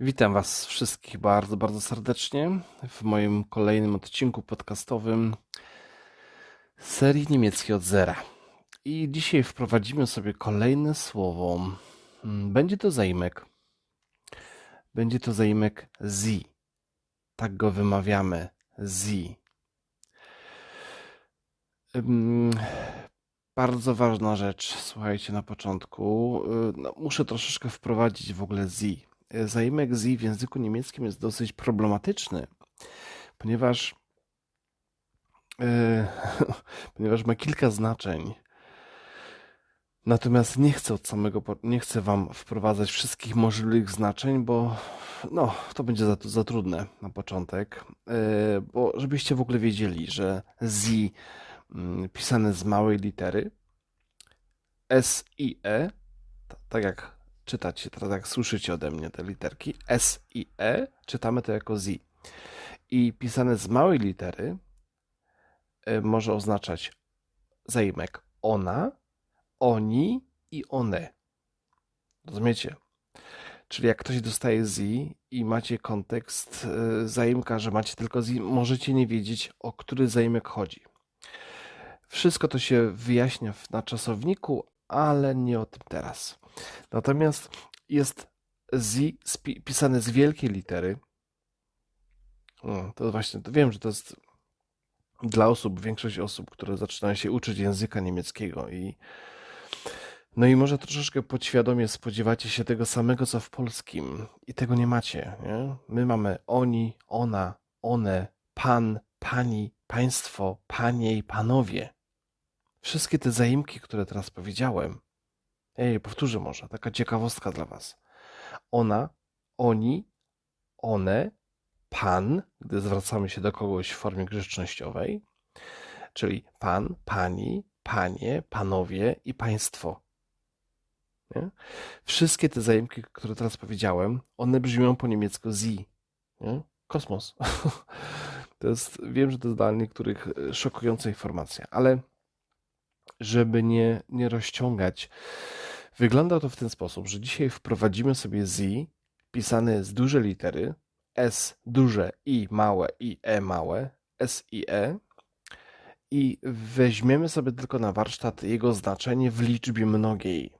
Witam Was wszystkich bardzo, bardzo serdecznie w moim kolejnym odcinku podcastowym serii niemieckiej od zera. I dzisiaj wprowadzimy sobie kolejne słowo. Mm, Będzie to zaimek. Będzie to zaimek zi. Tak go wymawiamy. Ym, Bardzo ważna rzecz, słuchajcie, na początku. Y, No, muszę troszeczkę wprowadzić w ogóle zi. Y, Zaimek zi w języku niemieckim jest dosyć problematyczny, ponieważ, y, ponieważ ma kilka znaczeń. Natomiast nie chcę od samego, nie chcę wam wprowadzać wszystkich możliwych znaczeń, bo no, to będzie za, za trudne na początek. Y, Bo żebyście w ogóle wiedzieli, że zi mm, pisane z małej litery S i E, tak jak czytacie, teraz jak słyszycie ode mnie te literki, S i E, czytamy to jako Z. I pisane z małej litery y, może oznaczać zaimek ona, oni i one. Rozumiecie? Czyli jak ktoś dostaje z i macie kontekst y, zaimka, że macie tylko z, możecie nie wiedzieć, o który zaimek chodzi. Wszystko to się wyjaśnia na czasowniku, ale nie o tym teraz. Natomiast jest z spi- pisane z wielkiej litery. O, to właśnie, to wiem, że to jest dla osób, większość osób, które zaczynają się uczyć języka niemieckiego i no i może troszeczkę podświadomie spodziewacie się tego samego, co w polskim i tego nie macie, nie? My mamy oni, ona, one, pan, pani, państwo, panie i panowie. Wszystkie te zaimki, które teraz powiedziałem, ej, powtórzę może, taka ciekawostka dla was. Ona, oni, one, pan, gdy zwracamy się do kogoś w formie grzecznościowej, czyli pan, pani, panie, panowie i państwo. Nie? Wszystkie te zaimki, które teraz powiedziałem, one brzmią po niemiecku sie. Nie? Kosmos. To jest, wiem, że to jest dla niektórych e, szokująca informacja, ale żeby nie, nie rozciągać, wygląda to w ten sposób, że dzisiaj wprowadzimy sobie z pisane z duże litery, S duże, I małe, I E małe, S i E i weźmiemy sobie tylko na warsztat jego znaczenie w liczbie mnogiej.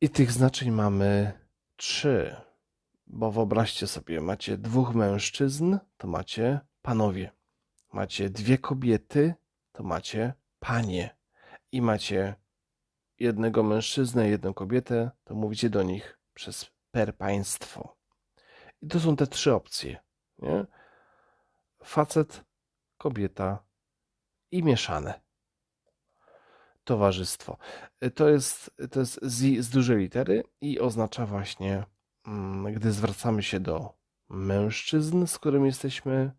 I tych znaczeń mamy trzy, bo wyobraźcie sobie, macie dwóch mężczyzn, to macie panowie. Macie dwie kobiety, to macie panie. I macie jednego mężczyznę, jedną kobietę, to mówicie do nich przez per państwo. I to są te trzy opcje, nie? Facet, kobieta i mieszane towarzystwo. To jest, to jest z, z dużej litery i oznacza właśnie, mm, gdy zwracamy się do mężczyzn, z którymi jesteśmy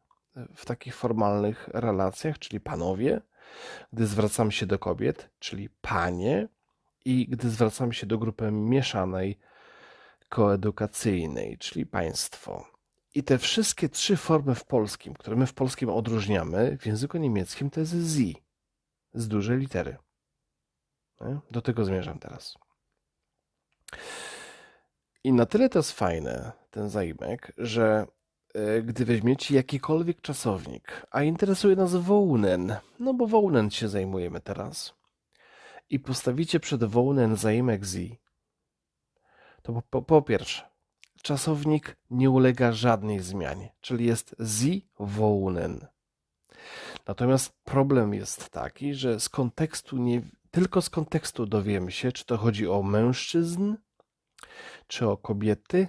w takich formalnych relacjach, czyli panowie, gdy zwracamy się do kobiet, czyli panie, i gdy zwracamy się do grupy mieszanej, koedukacyjnej, czyli państwo. I te wszystkie trzy formy w polskim, które my w polskim odróżniamy, w języku niemieckim to jest z, z dużej litery. Do tego zmierzam teraz. I na tyle to jest fajne, ten zaimek, że e, gdy weźmiecie jakikolwiek czasownik, a interesuje nas wołnen, no bo wołnen się zajmujemy teraz, i postawicie przed wołnen zaimek z, to po, po, pierwsze, czasownik nie ulega żadnej zmianie, czyli jest z wołnen. Natomiast problem jest taki, że z kontekstu nie, tylko z kontekstu dowiemy się, czy to chodzi o mężczyzn, czy o kobiety,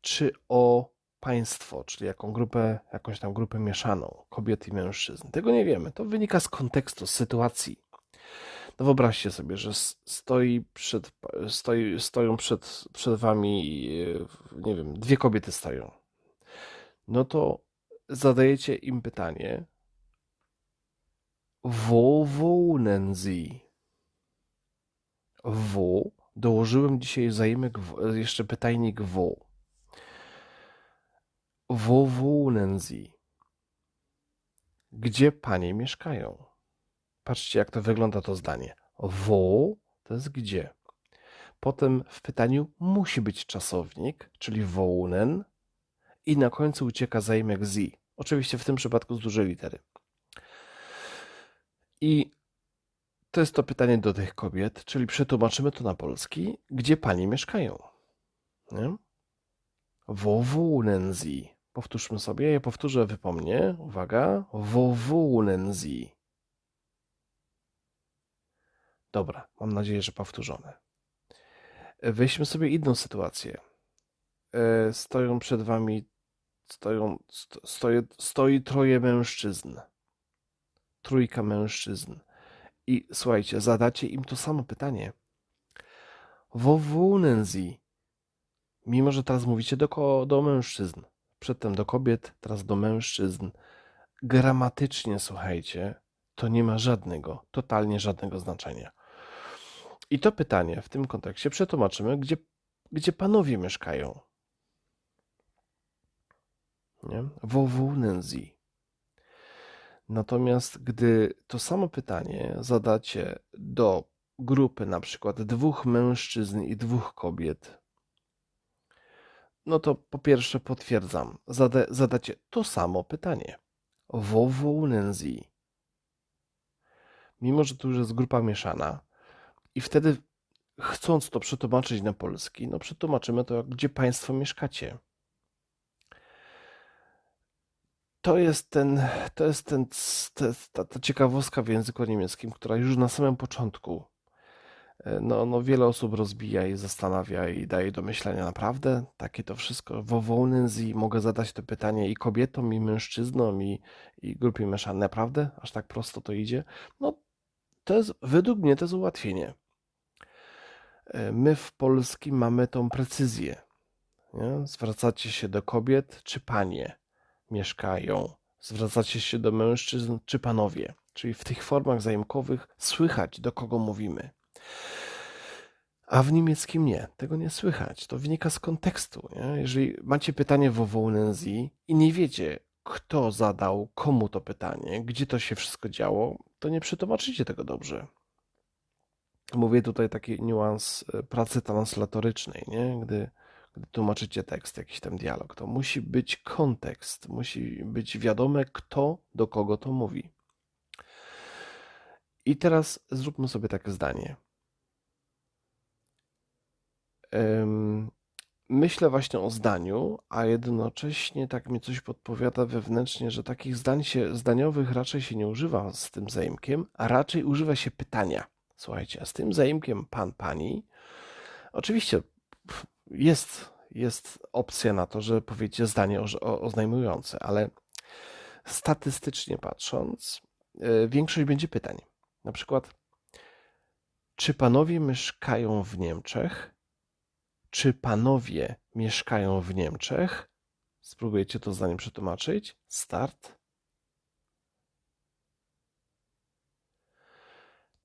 czy o państwo, czyli jaką grupę, jakąś tam grupę mieszaną kobiet i mężczyzn. Tego nie wiemy. To wynika z kontekstu, z sytuacji. No wyobraźcie sobie, że stoi przed, stoi, stoją przed, przed wami, e, nie wiem, dwie kobiety stoją. No to zadajecie im pytanie, wo wohnen sie? Wo? Dołożyłem dzisiaj zaimek, w- jeszcze pytajnik wo. Wo wohnen sie? Gdzie panie mieszkają? Patrzcie, jak to wygląda to zdanie. Wo to jest gdzie. Potem w pytaniu musi być czasownik, czyli wołnen i na końcu ucieka zaimek z. Oczywiście w tym przypadku z dużej litery. I to jest to pytanie do tych kobiet, czyli przetłumaczymy to na polski, gdzie panie mieszkają. Nie? Wo wohnen sie? Powtórzmy sobie, ja powtórzę, wypomnę. Uwaga. Wo wohnen sie? Dobra, mam nadzieję, że powtórzone. Weźmy sobie inną sytuację. E, stoją przed wami, stoją, sto, stoi, troje mężczyzn. Trójka mężczyzn. I słuchajcie, zadacie im to samo pytanie. Wo wohnen sie? Mimo, że teraz mówicie do, do mężczyzn, przedtem do kobiet, teraz do mężczyzn. Gramatycznie, słuchajcie, to nie ma żadnego, totalnie żadnego znaczenia. I to pytanie w tym kontekście przetłumaczymy, gdzie, gdzie panowie mieszkają. Nie? Wo wohnen sie? Natomiast gdy to samo pytanie zadacie do grupy na przykład dwóch mężczyzn i dwóch kobiet, no to po pierwsze potwierdzam, zada, zadacie to samo pytanie. Wo wohnen sie? Mimo, że tu już jest grupa mieszana i wtedy chcąc to przetłumaczyć na polski, no przetłumaczymy to, gdzie państwo mieszkacie. to jest ten, to jest ten, ta, ta ciekawostka w języku niemieckim, która już na samym początku e, no, no wiele osób rozbija i zastanawia i daje do myślenia naprawdę. Takie to wszystko. Wo wolnen Sie mogę zadać to pytanie i kobietom, i mężczyznom, i, i grupie mieszanej. Naprawdę? Aż tak prosto to idzie? No, to jest, według mnie to jest ułatwienie. E, my w Polskim mamy tą precyzję. Nie? Zwracacie się do kobiet czy panie mieszkają. Zwracacie się do mężczyzn czy panowie, czyli w tych formach zajemkowych słychać, do kogo mówimy. A w niemieckim nie, tego nie słychać. To wynika z kontekstu. Nie? Jeżeli macie pytanie wo wohnen Sie i nie wiecie, kto zadał komu to pytanie, gdzie to się wszystko działo, to nie przetłumaczycie tego dobrze. Mówię tutaj taki niuans e, pracy translatorycznej, nie? Gdy gdy tłumaczycie tekst, jakiś tam dialog, to musi być kontekst, musi być wiadome, kto do kogo to mówi. I teraz zróbmy sobie takie zdanie. Myślę właśnie o zdaniu, a jednocześnie tak mi coś podpowiada wewnętrznie, że takich zdań się, zdaniowych raczej się nie używa z tym zaimkiem, a raczej używa się pytania. Słuchajcie, a z tym zaimkiem pan, pani, oczywiście jest, jest opcja na to, że powiecie zdanie oznajmujące, ale statystycznie patrząc, e, większość będzie pytań. Na przykład, czy panowie mieszkają w Niemczech? Czy panowie mieszkają w Niemczech? Spróbujecie to zdanie przetłumaczyć. Start.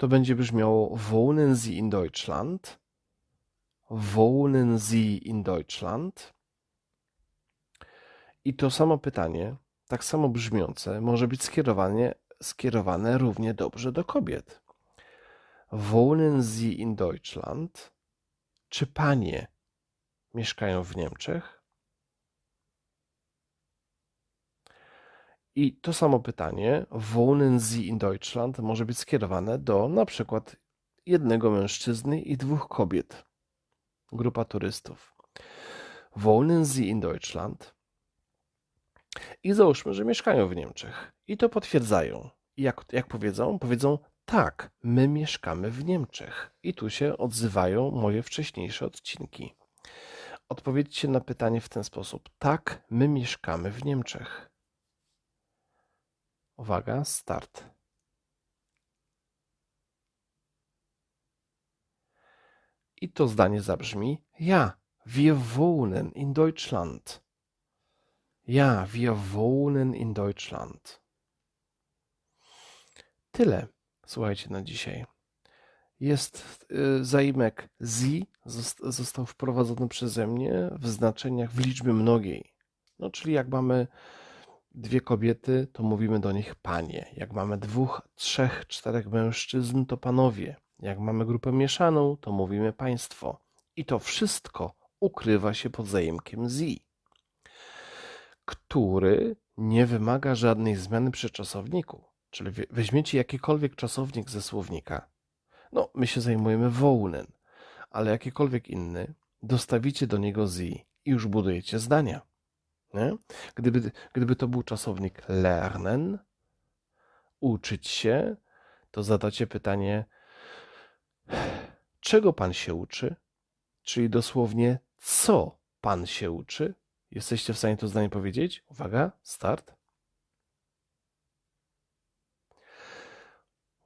To będzie brzmiało Wohnen Sie in Deutschland? Wohnen Sie in Deutschland? I to samo pytanie, tak samo brzmiące, może być skierowane, skierowane równie dobrze do kobiet. Wohnen Sie in Deutschland? Czy panie mieszkają w Niemczech? I to samo pytanie, wohnen Sie in Deutschland, może być skierowane do na przykład jednego mężczyzny i dwóch kobiet grupa turystów. Wohnen Sie in Deutschland? I załóżmy, że mieszkają w Niemczech. I to potwierdzają. Jak, jak powiedzą? Powiedzą, tak, my mieszkamy w Niemczech. I tu się odzywają moje wcześniejsze odcinki. Odpowiedzcie na pytanie w ten sposób. Tak, my mieszkamy w Niemczech. Uwaga, start. I to zdanie zabrzmi: Ja, wir wohnen in Deutschland. Ja, wir wohnen in Deutschland. Tyle, słuchajcie, na dzisiaj. Jest y, zaimek został wprowadzony przeze mnie w znaczeniach w liczbie mnogiej. No, czyli jak mamy dwie kobiety, to mówimy do nich panie. Jak mamy dwóch, trzech, czterech mężczyzn, to panowie. Jak mamy grupę mieszaną, to mówimy państwo. I to wszystko ukrywa się pod zaimkiem Z, który nie wymaga żadnej zmiany przy czasowniku. Czyli weźmiecie jakikolwiek czasownik ze słownika. No, my się zajmujemy wołnen, ale jakikolwiek inny, dostawicie do niego z i już budujecie zdania. Nie? Gdyby, gdyby to był czasownik lernen, uczyć się, to zadacie pytanie, czego pan się uczy? Czyli dosłownie, co pan się uczy? Jesteście w stanie to zdanie powiedzieć? Uwaga, start.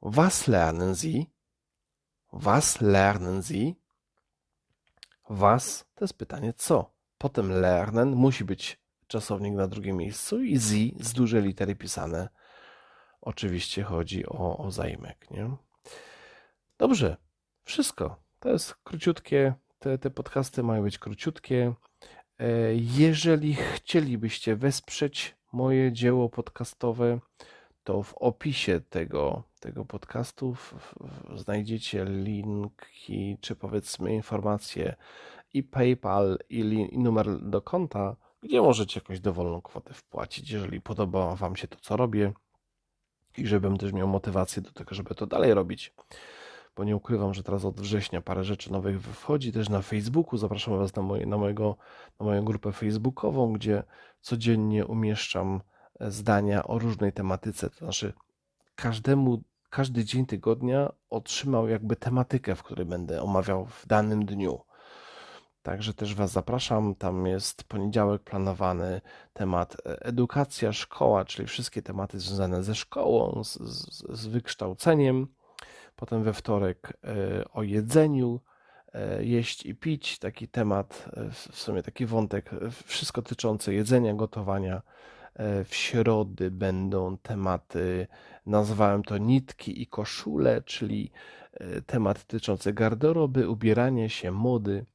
Was lernen Sie? Was lernen Sie? Was to jest pytanie co. Potem lernen musi być czasownik na drugim miejscu i Sie z dużej litery pisane. Oczywiście chodzi o, o nie? Dobrze, wszystko. To jest króciutkie. Te, te podcasty mają być króciutkie. E, jeżeli chcielibyście wesprzeć moje dzieło podcastowe, to w opisie tego, tego podcastu znajdziecie linki, czy powiedzmy informacje i PayPal, i, i numer do konta, gdzie możecie jakąś dowolną kwotę wpłacić, jeżeli podoba Wam się to, co robię i żebym też miał motywację do tego, żeby to dalej robić. Bo nie ukrywam, że teraz od września parę rzeczy nowych wchodzi też na Facebooku. Zapraszam Was na, moje, na, mojego, na moją grupę facebookową, gdzie codziennie umieszczam zdania o różnej tematyce. To znaczy, każdemu, każdy dzień tygodnia otrzymał jakby tematykę, w której będę omawiał w danym dniu. Także też Was zapraszam. Tam jest poniedziałek planowany temat e, edukacja, szkoła, czyli wszystkie tematy związane ze szkołą, z, z, z wykształceniem. Potem we wtorek e, o jedzeniu, e, jeść i pić, taki temat, w sumie taki wątek, wszystko tyczące jedzenia, gotowania. W środy będą tematy, nazwałem to nitki i koszule, czyli temat dotyczący garderoby, ubierania się, mody.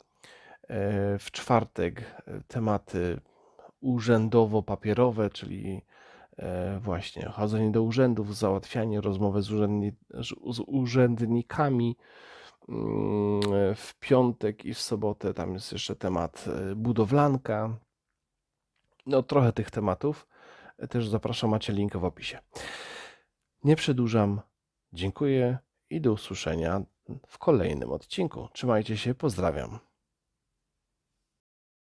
E, w czwartek e, tematy urzędowo-papierowe, czyli e, właśnie chodzenie do urzędów, załatwianie, rozmowy z, urzędni z urzędnikami. Mm, w piątek i w sobotę tam jest jeszcze temat budowlanka. No, trochę tych tematów. Też zapraszam, macie link w opisie. Nie przedłużam. Dziękuję i do usłyszenia w kolejnym odcinku. Trzymajcie się, pozdrawiam.